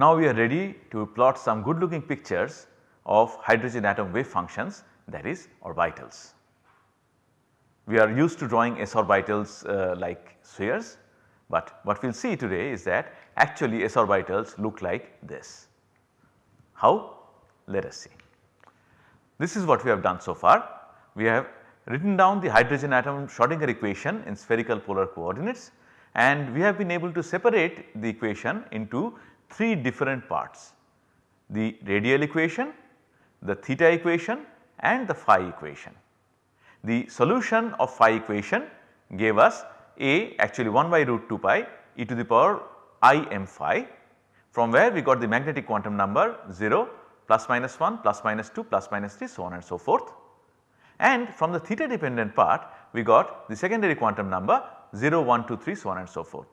Now we are ready to plot some good looking pictures of hydrogen atom wave functions that is orbitals. We are used to drawing s orbitals uh, like spheres, but what we will see today is that actually s orbitals look like this. How? Let us see. This is what we have done so far. We have written down the hydrogen atom Schrodinger equation in spherical polar coordinates and we have been able to separate the equation into 3 different parts. The radial equation, the theta equation and the phi equation. The solution of phi equation gave us a actually 1 by root 2 pi e to the power i m phi from where we got the magnetic quantum number 0 plus minus 1 plus minus 2 plus minus 3 so on and so forth. And from the theta dependent part we got the secondary quantum number 0 1 2 3 so on and so forth.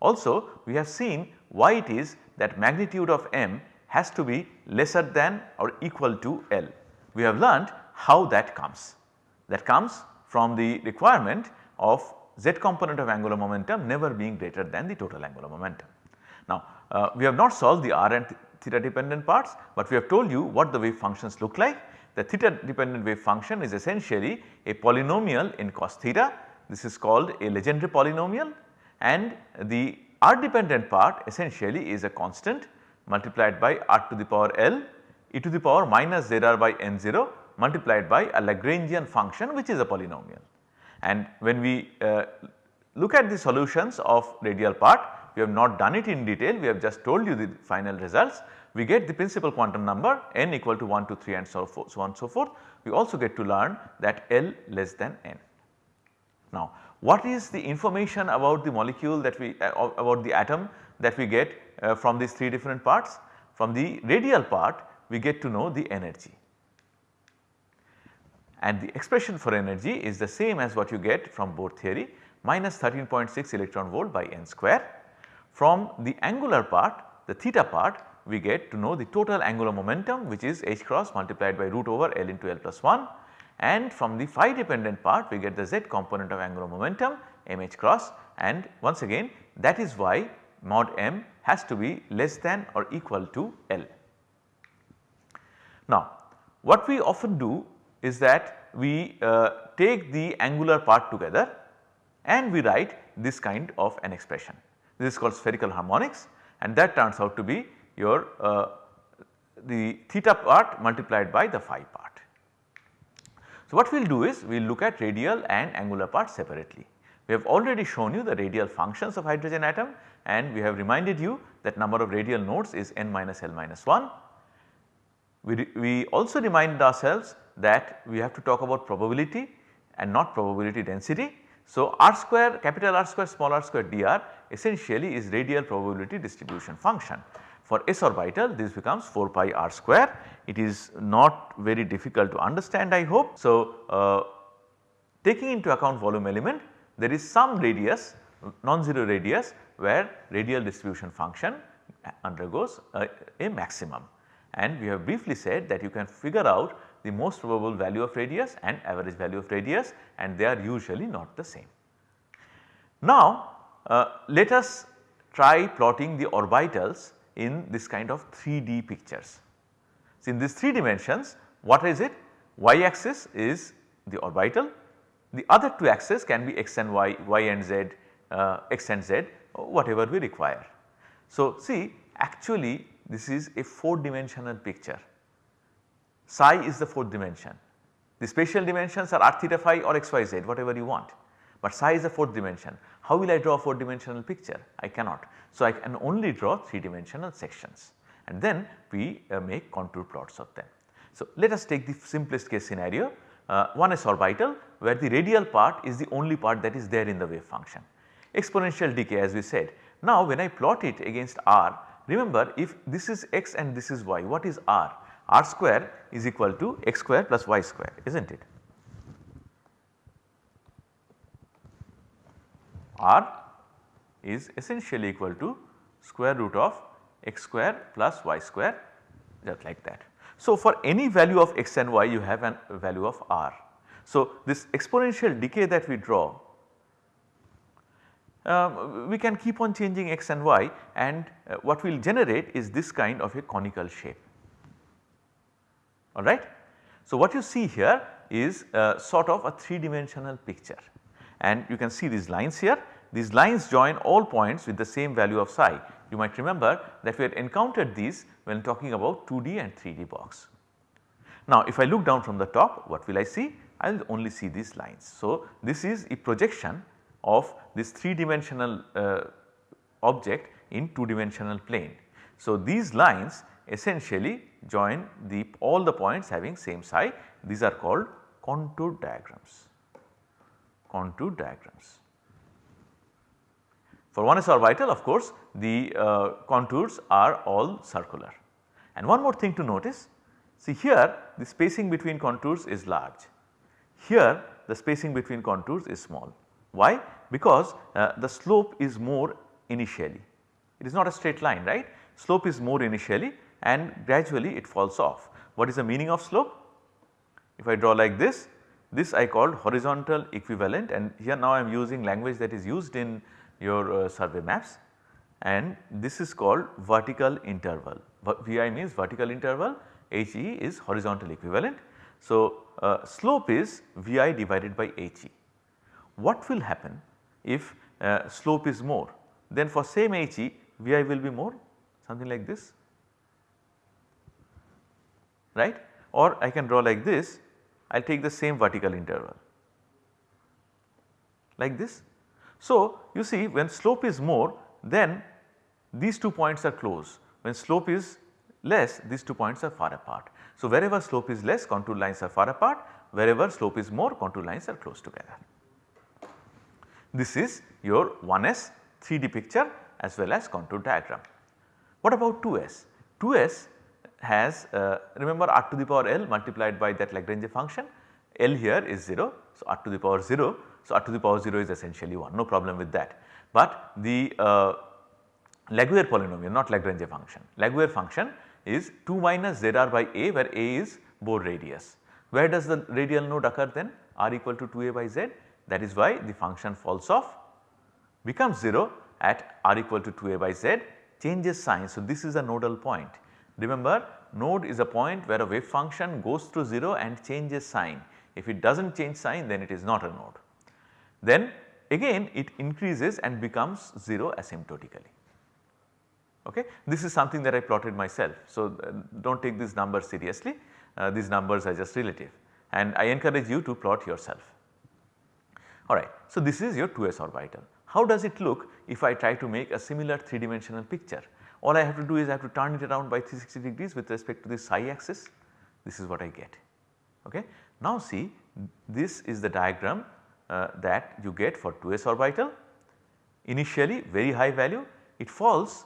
Also we have seen why it is that magnitude of m has to be lesser than or equal to L. We have learned how that comes. That comes from the requirement of z component of angular momentum never being greater than the total angular momentum. Now uh, we have not solved the r and theta dependent parts, but we have told you what the wave functions look like. The theta dependent wave function is essentially a polynomial in cos theta. This is called a Legendre polynomial and the r dependent part essentially is a constant multiplied by r to the power L e to the power minus zr by n 0 multiplied by a Lagrangian function which is a polynomial. And when we uh, look at the solutions of radial part we have not done it in detail we have just told you the final results. We get the principal quantum number n equal to 1 2 3 and so forth so on so forth. We also get to learn that L less than n. Now what is the information about the molecule that we uh, about the atom that we get uh, from these 3 different parts? From the radial part we get to know the energy and the expression for energy is the same as what you get from Bohr theory minus 13.6 electron volt by n square. From the angular part the theta part we get to know the total angular momentum which is h cross multiplied by root over L into L plus 1 and from the phi dependent part we get the z component of angular momentum mh cross and once again that is why mod m has to be less than or equal to L. Now what we often do is that we uh, take the angular part together and we write this kind of an expression. This is called spherical harmonics and that turns out to be your uh, the theta part multiplied by the phi part. So, what we will do is we will look at radial and angular parts separately. We have already shown you the radial functions of hydrogen atom and we have reminded you that number of radial nodes is n minus L minus 1. We, we also reminded ourselves that we have to talk about probability and not probability density. So, r square capital R square small r square dr essentially is radial probability distribution function. For s orbital this becomes 4 pi r square. It is not very difficult to understand I hope. So, uh, taking into account volume element there is some radius non-zero radius where radial distribution function undergoes a, a maximum and we have briefly said that you can figure out the most probable value of radius and average value of radius and they are usually not the same. Now uh, let us try plotting the orbitals in this kind of 3D pictures. So in these 3 dimensions what is it? Y axis is the orbital, the other 2 axes can be x and y, y and z, uh, x and z whatever we require. So see actually this is a 4 dimensional picture psi is the 4th dimension. The spatial dimensions are r theta phi or x y z whatever you want, but psi is the 4th dimension. How will I draw a 4 dimensional picture? I cannot. So, I can only draw 3 dimensional sections and then we uh, make contour plots of them. So, let us take the simplest case scenario uh, 1s orbital where the radial part is the only part that is there in the wave function. Exponential decay as we said. Now when I plot it against r remember if this is x and this is y what is r? r square is equal to x square plus y square is not it. R is essentially equal to square root of x square plus y square just like that. So, for any value of x and y you have a value of r. So, this exponential decay that we draw uh, we can keep on changing x and y and uh, what we will generate is this kind of a conical shape alright. So, what you see here is uh, sort of a 3 dimensional picture and you can see these lines here these lines join all points with the same value of psi. You might remember that we had encountered these when talking about 2D and 3D box. Now if I look down from the top what will I see? I will only see these lines. So this is a projection of this 3 dimensional uh, object in 2 dimensional plane. So these lines essentially join the all the points having same psi these are called contour diagrams, contour diagrams. For 1s orbital of course the uh, contours are all circular. And one more thing to notice see here the spacing between contours is large, here the spacing between contours is small. Why? Because uh, the slope is more initially, it is not a straight line right, slope is more initially and gradually it falls off. What is the meaning of slope? If I draw like this, this I called horizontal equivalent and here now I am using language that is used in your uh, survey maps and this is called vertical interval. Vi means vertical interval, He is horizontal equivalent. So, uh, slope is Vi divided by He. What will happen if uh, slope is more? Then for same He, Vi will be more something like this right or I can draw like this I will take the same vertical interval like this so, you see when slope is more then these two points are close when slope is less these two points are far apart. So, wherever slope is less contour lines are far apart wherever slope is more contour lines are close together. This is your 1s 3D picture as well as contour diagram. What about 2s? 2s has uh, remember r to the power l multiplied by that Lagrange function L here is 0. So, r to the power 0. So, r to the power 0 is essentially 1 no problem with that. But the uh, Laguerre polynomial not Lagrange function. Laguerre function is 2 minus zr by a where a is Bohr radius. Where does the radial node occur then? r equal to 2a by z that is why the function falls off becomes 0 at r equal to 2a by z changes sign. So, this is a nodal point. Remember node is a point where a wave function goes through 0 and changes sign. If it does not change sign then it is not a node. Then again it increases and becomes 0 asymptotically. Okay. This is something that I plotted myself. So, uh, do not take these numbers seriously, uh, these numbers are just relative and I encourage you to plot yourself. Alright. So, this is your 2s orbital. How does it look if I try to make a similar 3 dimensional picture? All I have to do is I have to turn it around by 360 degrees with respect to the psi axis. This is what I get. Okay. Now see this is the diagram uh, that you get for 2s orbital. Initially very high value it falls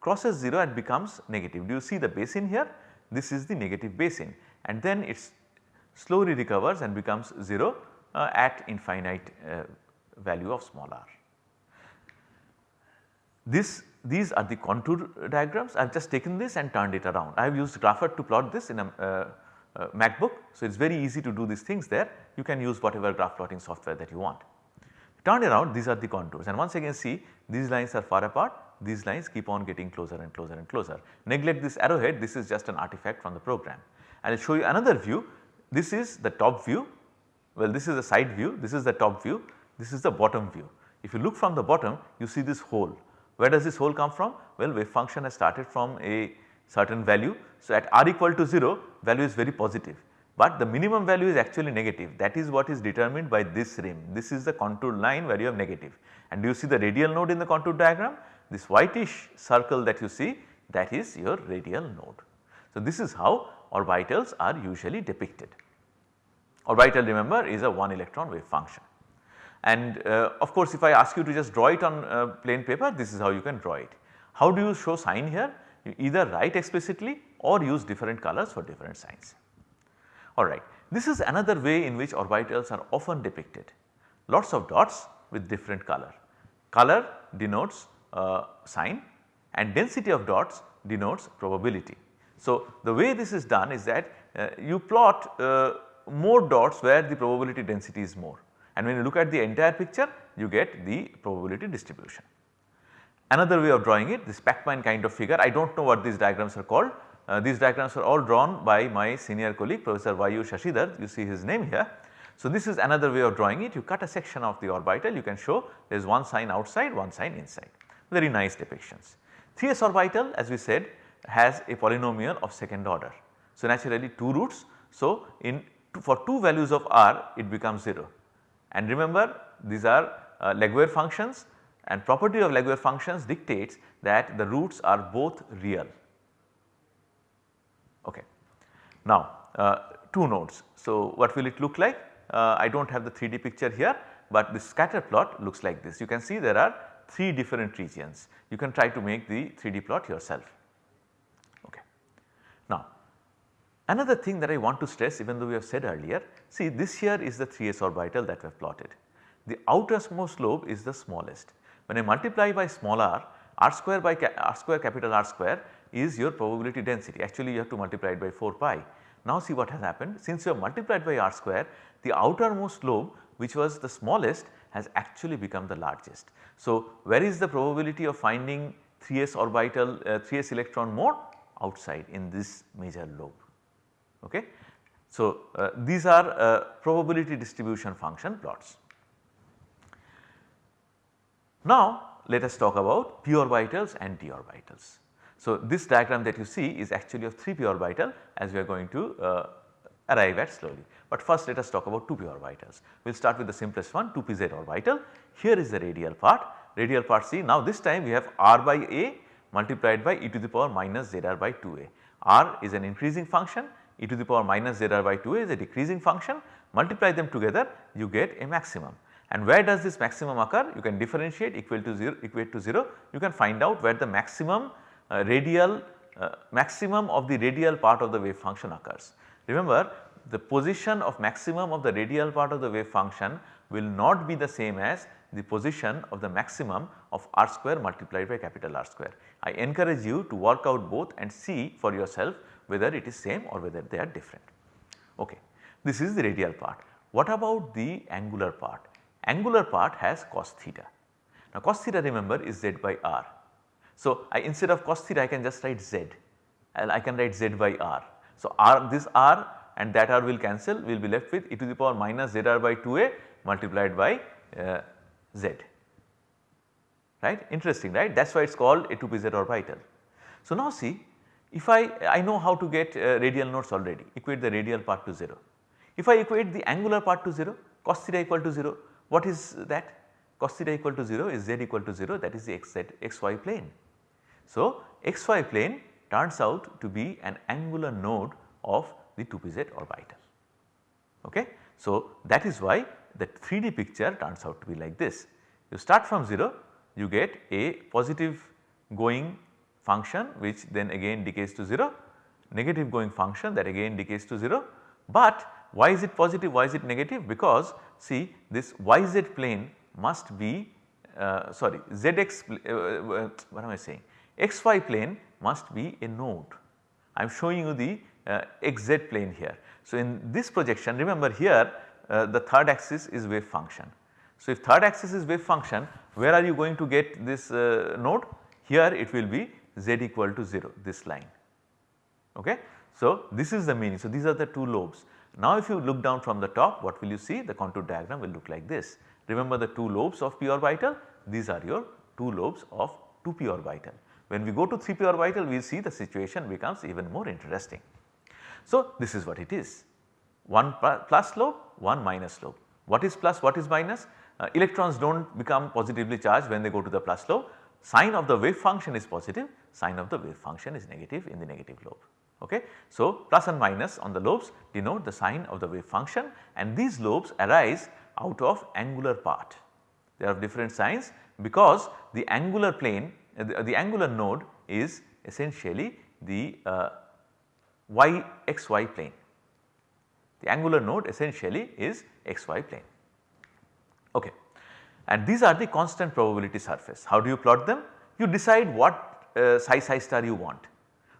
crosses 0 and becomes negative. Do you see the basin here? This is the negative basin and then it slowly recovers and becomes 0 uh, at infinite uh, value of small r. This these are the contour diagrams I have just taken this and turned it around. I have used Grapher to plot this in a uh, uh, MacBook. So, it is very easy to do these things there you can use whatever graph plotting software that you want. Turn around these are the contours and once again see these lines are far apart these lines keep on getting closer and closer and closer. Neglect this arrowhead this is just an artifact from the program. I will show you another view this is the top view well this is the side view this is the top view this is the bottom view. If you look from the bottom you see this hole where does this hole come from? Well wave function has started from a certain value. So, at r equal to 0 value is very positive, but the minimum value is actually negative that is what is determined by this rim. This is the contour line where you have negative and do you see the radial node in the contour diagram? This whitish circle that you see that is your radial node. So, this is how orbitals are usually depicted. Orbital remember is a one electron wave function and uh, of course if I ask you to just draw it on uh, plain paper this is how you can draw it. How do you show sign here? You either write explicitly or use different colors for different signs. Alright, this is another way in which orbitals are often depicted. Lots of dots with different color. Color denotes uh, sign and density of dots denotes probability. So, the way this is done is that uh, you plot uh, more dots where the probability density is more and when you look at the entire picture you get the probability distribution. Another way of drawing it this Pacman kind of figure I do not know what these diagrams are called. Uh, these diagrams are all drawn by my senior colleague Professor Vayu Shashidhar you see his name here. So, this is another way of drawing it you cut a section of the orbital you can show there is one sign outside one sign inside very nice depictions. 3s orbital as we said has a polynomial of second order. So, naturally 2 roots. So, in for 2 values of r it becomes 0 and remember these are uh, Laguerre functions and property of Laguerre functions dictates that the roots are both real. Okay. Now uh, 2 nodes. So, what will it look like? Uh, I do not have the 3D picture here, but the scatter plot looks like this. You can see there are 3 different regions. You can try to make the 3D plot yourself. Okay. Now another thing that I want to stress even though we have said earlier, see this here is the 3s orbital that we have plotted. The outermost lobe is the smallest. When I multiply by small r, r square by r square capital R square is your probability density actually you have to multiply it by 4 pi. Now see what has happened since you have multiplied by r square the outermost lobe which was the smallest has actually become the largest. So, where is the probability of finding 3s orbital uh, 3s electron more outside in this major lobe. Okay. So, uh, these are uh, probability distribution function plots. Now, let us talk about p orbitals and d orbitals. So, this diagram that you see is actually of 3 p orbital as we are going to uh, arrive at slowly. But first let us talk about 2 p orbitals. We will start with the simplest one 2 p z orbital. Here is the radial part, radial part C. Now this time we have r by a multiplied by e to the power minus z r by 2a. r is an increasing function, e to the power minus z r by 2a is a decreasing function, multiply them together you get a maximum. And where does this maximum occur? You can differentiate equal to 0 equate to 0 you can find out where the maximum uh, radial uh, maximum of the radial part of the wave function occurs. Remember the position of maximum of the radial part of the wave function will not be the same as the position of the maximum of r square multiplied by capital R square. I encourage you to work out both and see for yourself whether it is same or whether they are different. Okay. This is the radial part. What about the angular part? Angular part has cos theta. Now cos theta remember is z by r. So I instead of cos theta I can just write z and I can write z by r. So r this r and that r will cancel we will be left with e to the power minus z r by 2a multiplied by uh, z right interesting right that is why it is called a 2 p z orbital. So now see if I, I know how to get uh, radial nodes already equate the radial part to 0. If I equate the angular part to 0 cos theta equal to 0 what is that cos theta equal to 0 is z equal to 0 that is the x z xy plane. So xy plane turns out to be an angular node of the 2pz orbital. Okay. So that is why the 3D picture turns out to be like this. You start from 0 you get a positive going function which then again decays to 0, negative going function that again decays to 0. But why is it positive, why is it negative? Because see this yz plane must be uh, sorry zx uh, uh, what am I saying xy plane must be a node. I am showing you the uh, xz plane here. So, in this projection remember here uh, the third axis is wave function. So, if third axis is wave function where are you going to get this uh, node? Here it will be z equal to 0 this line. Okay. So, this is the meaning. So, these are the two lobes. Now, if you look down from the top what will you see the contour diagram will look like this. Remember the two lobes of p orbital these are your two lobes of 2 p orbital. When we go to 3 p orbital we see the situation becomes even more interesting. So, this is what it is one plus lobe one minus lobe. What is plus what is minus? Uh, electrons do not become positively charged when they go to the plus lobe sign of the wave function is positive, sign of the wave function is negative in the negative lobe. Okay. So, plus and minus on the lobes denote the sign of the wave function and these lobes arise out of angular part. They are of different signs because the angular plane uh, the, uh, the, angular node is essentially the uh, y xy plane. The angular node essentially is xy plane. Okay and these are the constant probability surface. How do you plot them? You decide what uh, psi psi star you want.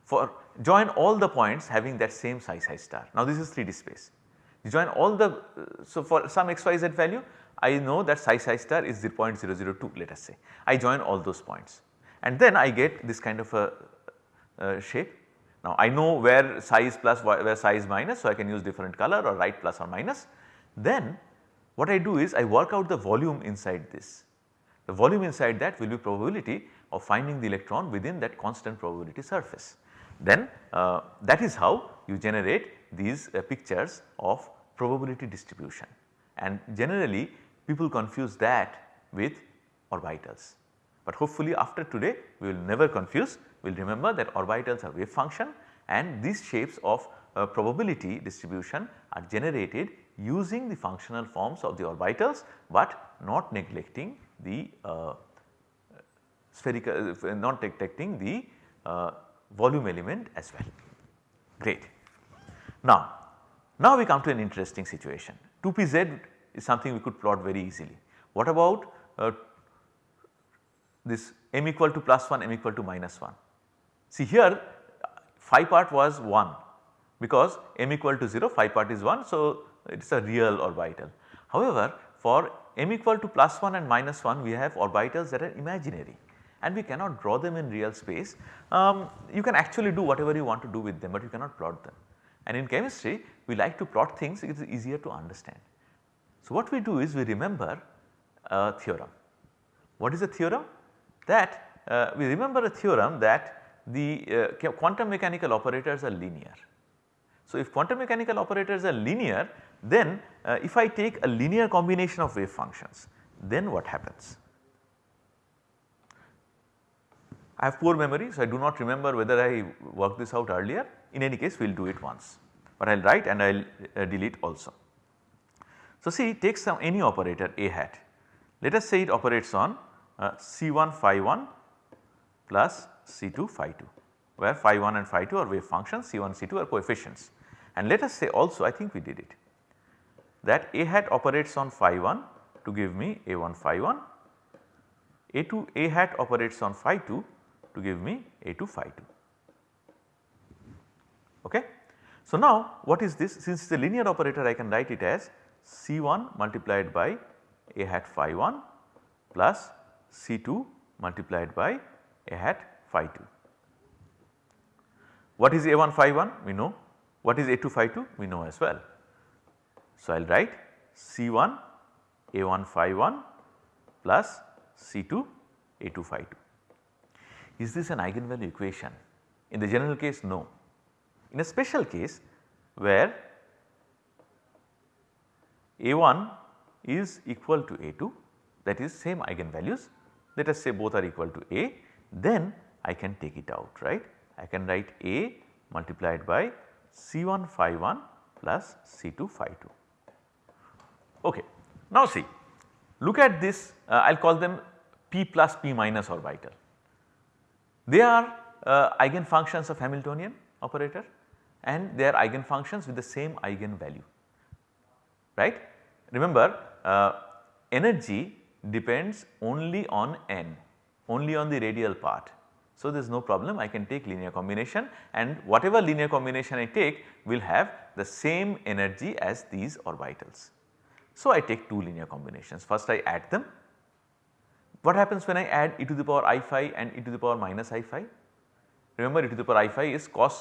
For join all the points having that same psi psi star. Now this is 3D space. You join all the, uh, so for some xyz value I know that psi psi star is 0.002 let us say. I join all those points and then I get this kind of a, a shape. Now I know where psi is plus where psi is minus so I can use different color or write plus or minus. Then what I do is I work out the volume inside this. The volume inside that will be probability of finding the electron within that constant probability surface. Then uh, that is how you generate these uh, pictures of probability distribution and generally people confuse that with orbitals. But hopefully after today we will never confuse, we will remember that orbitals are wave function and these shapes of uh, probability distribution are generated using the functional forms of the orbitals, but not neglecting the uh, spherical uh, not detecting the uh, volume element as well. Great. Now, now we come to an interesting situation 2pz is something we could plot very easily. What about uh, this m equal to plus 1 m equal to minus 1. See here phi part was 1 because m equal to 0 phi part is 1 so it is a real orbital. However, for m equal to plus 1 and minus 1 we have orbitals that are imaginary and we cannot draw them in real space. Um, you can actually do whatever you want to do with them but you cannot plot them. And in chemistry we like to plot things it is easier to understand. So what we do is we remember a theorem. What is a theorem? That uh, we remember a theorem that the uh, quantum mechanical operators are linear. So if quantum mechanical operators are linear then uh, if I take a linear combination of wave functions then what happens? I have poor memory so I do not remember whether I worked this out earlier. In any case we will do it once. But I will write and I will uh, delete also. So see take some any operator a hat. Let us say it operates on uh, C1 phi 1 plus C2 phi 2 where phi 1 and phi 2 are wave functions C1 C2 are coefficients. And let us say also I think we did it that a hat operates on phi 1 to give me a1 phi 1 a2 a hat operates on phi 2 to give me A2 phi 2. Okay. So now what is this since it is a linear operator I can write it as C1 multiplied by A hat phi 1 plus C2 multiplied by A hat phi 2. What is A1 phi 1 we know what is A2 phi 2 we know as well. So I will write C1 A1 phi 1 plus C2 A2 phi 2. Is this an eigenvalue equation? In the general case no. In a special case where A1 is equal to A2 that is same eigenvalues let us say both are equal to A then I can take it out right. I can write A multiplied by C1 phi 1 plus C2 phi 2. Okay. Now see look at this uh, I will call them P plus P minus orbital. They are uh, eigenfunctions of Hamiltonian operator and they are eigenfunctions with the same eigenvalue right. Remember uh, energy depends only on n only on the radial part. So, there is no problem I can take linear combination and whatever linear combination I take will have the same energy as these orbitals. So, I take two linear combinations first I add them what happens when I add e to the power i phi and e to the power minus i phi? Remember e to the power i phi is cos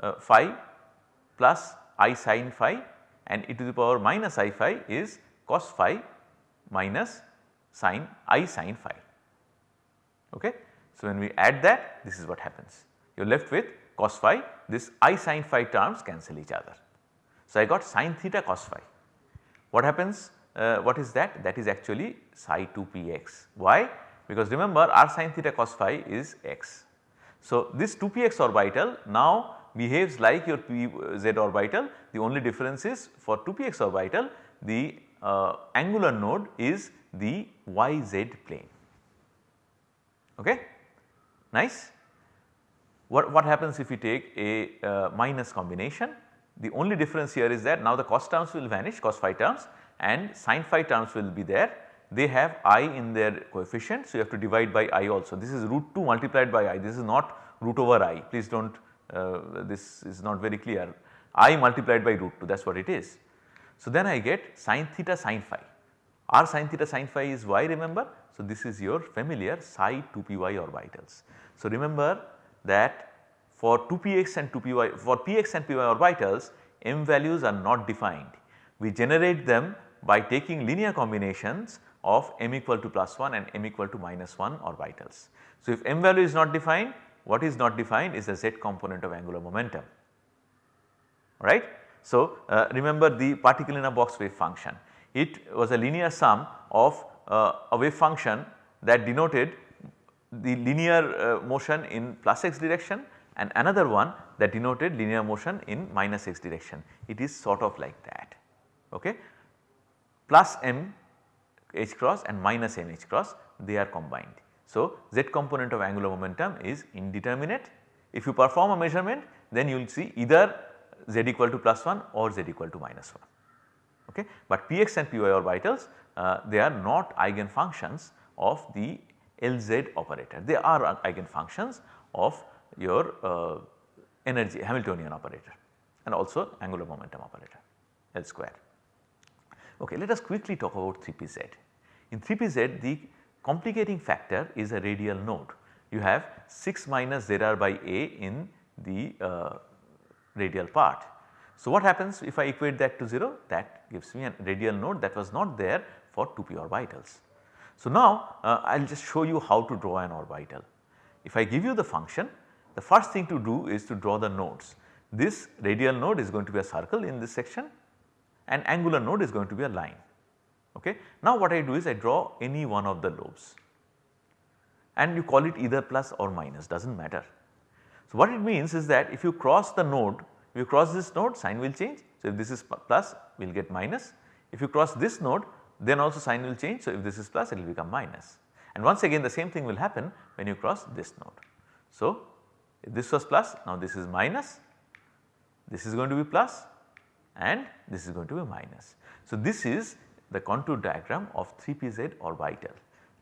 uh, phi plus i sin phi and e to the power minus i phi is cos phi minus sin i sin phi. Okay. So, when we add that this is what happens you are left with cos phi this i sin phi terms cancel each other. So, I got sin theta cos phi. What happens uh, what is that? That is actually psi 2 px. Why? Because remember r sin theta cos phi is x. So, this 2 px orbital now behaves like your pz orbital the only difference is for 2 px orbital the uh, angular node is the yz plane. Okay? Nice. What, what happens if we take a uh, minus combination? The only difference here is that now the cos terms will vanish cos phi terms and sin phi terms will be there. They have i in their coefficient. So, you have to divide by i also. This is root 2 multiplied by i. This is not root over i. Please do not uh, this is not very clear i multiplied by root 2 that is what it is. So, then I get sin theta sin phi r sin theta sin phi is y remember. So, this is your familiar psi 2 p y orbitals. So, remember that for 2 px and 2 py for px and py orbitals m values are not defined. We generate them by taking linear combinations of m equal to plus 1 and m equal to minus 1 orbitals. So, if m value is not defined what is not defined is the z component of angular momentum right. So, uh, remember the particle in a box wave function it was a linear sum of uh, a wave function that denoted the linear uh, motion in plus x direction and another one that denoted linear motion in minus x direction. It is sort of like that okay. Plus m h cross and minus m h cross they are combined. So, z component of angular momentum is indeterminate. If you perform a measurement then you will see either z equal to plus 1 or z equal to minus 1 okay. But px and py orbitals uh, they are not eigenfunctions of the Lz operator they are eigenfunctions of your uh, energy Hamiltonian operator and also angular momentum operator L square. Okay, let us quickly talk about 3pz. In 3pz the complicating factor is a radial node. You have 6 minus zr by a in the uh, radial part. So, what happens if I equate that to 0 that gives me a radial node that was not there for 2p orbitals. So, now uh, I will just show you how to draw an orbital. If I give you the function the first thing to do is to draw the nodes. This radial node is going to be a circle in this section and angular node is going to be a line. Okay. Now what I do is I draw any one of the lobes and you call it either plus or minus does not matter. So what it means is that if you cross the node, if you cross this node sign will change. So if this is plus we will get minus, if you cross this node then also sign will change. So if this is plus it will become minus. and once again the same thing will happen when you cross this node. So this was plus now this is minus, this is going to be plus and this is going to be minus. So this is the contour diagram of 3pz orbital.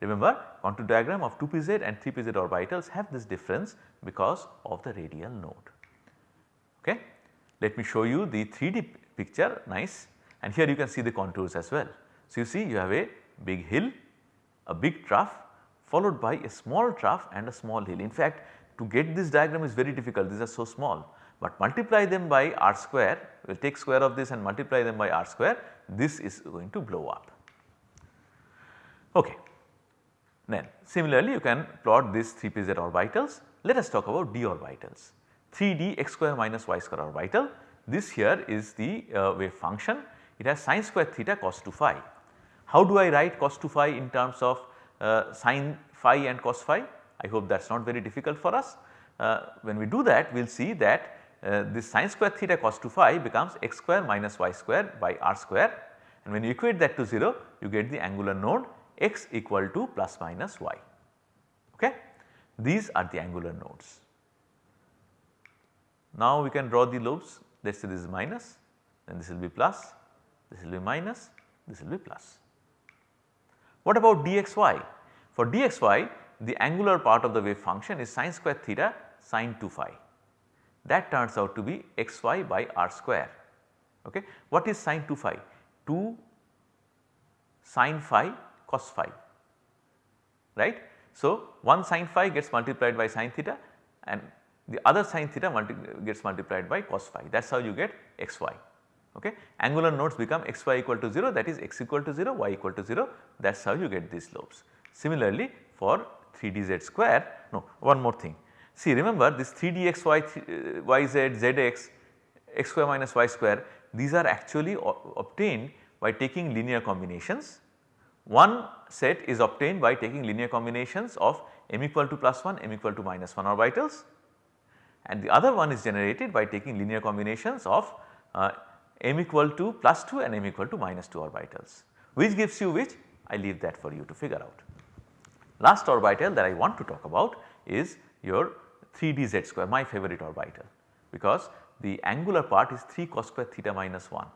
Remember contour diagram of 2pz and 3pz orbitals have this difference because of the radial node. Okay. Let me show you the 3D picture nice and here you can see the contours as well. So you see you have a big hill, a big trough followed by a small trough and a small hill. In fact to get this diagram is very difficult. These are so small. But multiply them by r square we will take square of this and multiply them by r square this is going to blow up. Okay. Then similarly you can plot these 3pz orbitals. Let us talk about d orbitals. 3d x square minus y square orbital. This here is the uh, wave function. It has sine square theta cos 2 phi. How do I write cos 2 phi in terms of uh, sine phi and cos phi I hope that is not very difficult for us. Uh, when we do that we will see that uh, this sine square theta cos 2 phi becomes x square minus y square by r square and when you equate that to 0 you get the angular node x equal to plus minus y. Okay. These are the angular nodes. Now we can draw the lobes let us say this is minus then this will be plus, this will be minus, this will be plus. What about dxy? For dxy the angular part of the wave function is sine square theta sine 2 phi that turns out to be xy by r square. Okay. What is sine 2 phi? 2 sine phi cos phi right. So, one sine phi gets multiplied by sine theta and the other sine theta multi gets multiplied by cos phi that is how you get xy. Okay. Angular nodes become xy equal to 0 that is x equal to 0 y equal to 0 that is how you get these lobes. Similarly for 3dz square no one more thing see remember this 3dxy uh, yz zx x square minus y square these are actually obtained by taking linear combinations. One set is obtained by taking linear combinations of m equal to plus 1 m equal to minus 1 orbitals and the other one is generated by taking linear combinations of uh, m equal to plus 2 and m equal to minus 2 orbitals. Which gives you which I leave that for you to figure out. Last orbital that I want to talk about is your 3d z square my favorite orbital because the angular part is 3 cos square theta minus 1.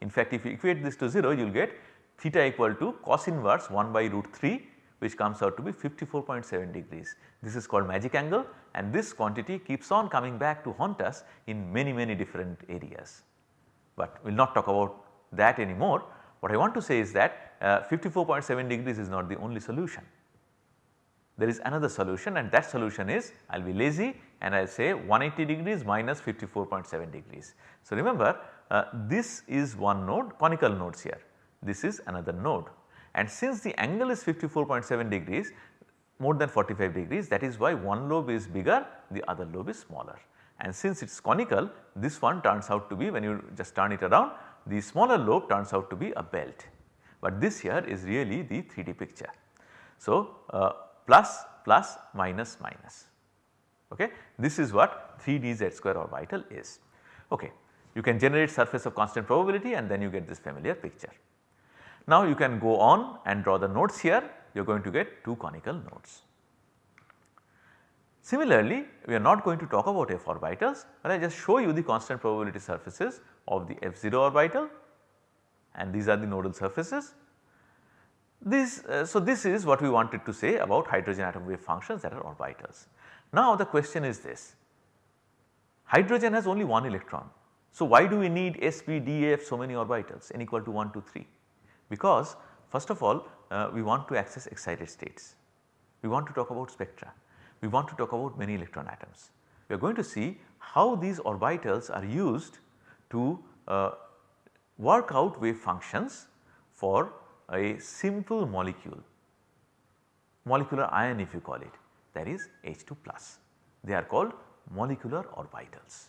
In fact if you equate this to 0 you will get theta equal to cos inverse 1 by root 3 which comes out to be 54.7 degrees. This is called magic angle and this quantity keeps on coming back to haunt us in many many different areas. But we will not talk about that anymore. What I want to say is that uh, 54.7 degrees is not the only solution. There is another solution and that solution is I will be lazy and I will say 180 degrees minus 54.7 degrees. So, remember uh, this is one node conical nodes here, this is another node and since the angle is 54.7 degrees more than 45 degrees that is why one lobe is bigger the other lobe is smaller and since it is conical this one turns out to be when you just turn it around the smaller lobe turns out to be a belt but this here is really the 3D picture. So, uh, plus plus minus minus okay this is what 3D z square orbital is okay. You can generate surface of constant probability and then you get this familiar picture. Now you can go on and draw the nodes here you are going to get 2 conical nodes. Similarly, we are not going to talk about f orbitals but I just show you the constant probability surfaces of the f0 orbital and these are the nodal surfaces. This, uh, so this is what we wanted to say about hydrogen atom wave functions that are orbitals. Now the question is this, hydrogen has only one electron. So why do we need s, p, d, f so many orbitals n equal to 1, 2, 3? Because first of all uh, we want to access excited states, we want to talk about spectra, we want to talk about many electron atoms. We are going to see how these orbitals are used to uh, work out wave functions for a simple molecule, molecular ion if you call it that is H2 plus. They are called molecular orbitals.